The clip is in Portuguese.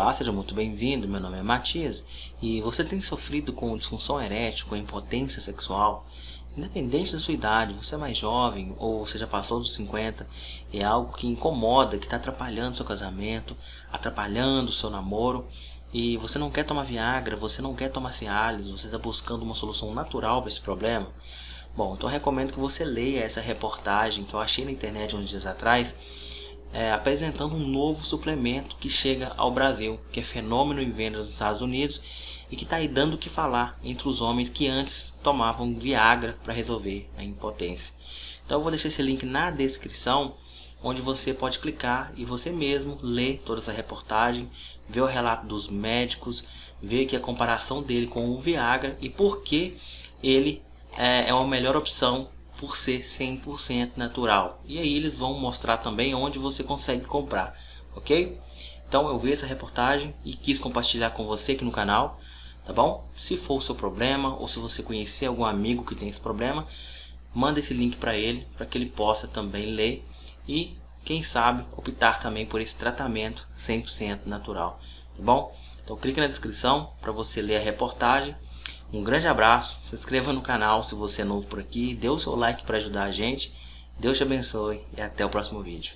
Olá, seja muito bem-vindo, meu nome é Matias e você tem sofrido com disfunção erétil, com impotência sexual? Independente da sua idade, você é mais jovem ou você já passou dos 50, é algo que incomoda, que está atrapalhando seu casamento, atrapalhando o seu namoro e você não quer tomar Viagra, você não quer tomar Cialis, você está buscando uma solução natural para esse problema? Bom, então recomendo que você leia essa reportagem que eu achei na internet uns dias atrás é, apresentando um novo suplemento que chega ao Brasil, que é fenômeno em vendas nos Estados Unidos e que está aí dando o que falar entre os homens que antes tomavam Viagra para resolver a impotência. Então eu vou deixar esse link na descrição, onde você pode clicar e você mesmo ler toda essa reportagem, ver o relato dos médicos, ver que a comparação dele com o Viagra e por que ele é, é uma melhor opção por ser 100% natural. E aí eles vão mostrar também onde você consegue comprar, ok? Então eu vi essa reportagem e quis compartilhar com você aqui no canal, tá bom? Se for o seu problema ou se você conhecer algum amigo que tem esse problema, manda esse link para ele, para que ele possa também ler e, quem sabe, optar também por esse tratamento 100% natural, tá bom? Então clique na descrição para você ler a reportagem um grande abraço, se inscreva no canal se você é novo por aqui, dê o seu like para ajudar a gente. Deus te abençoe e até o próximo vídeo.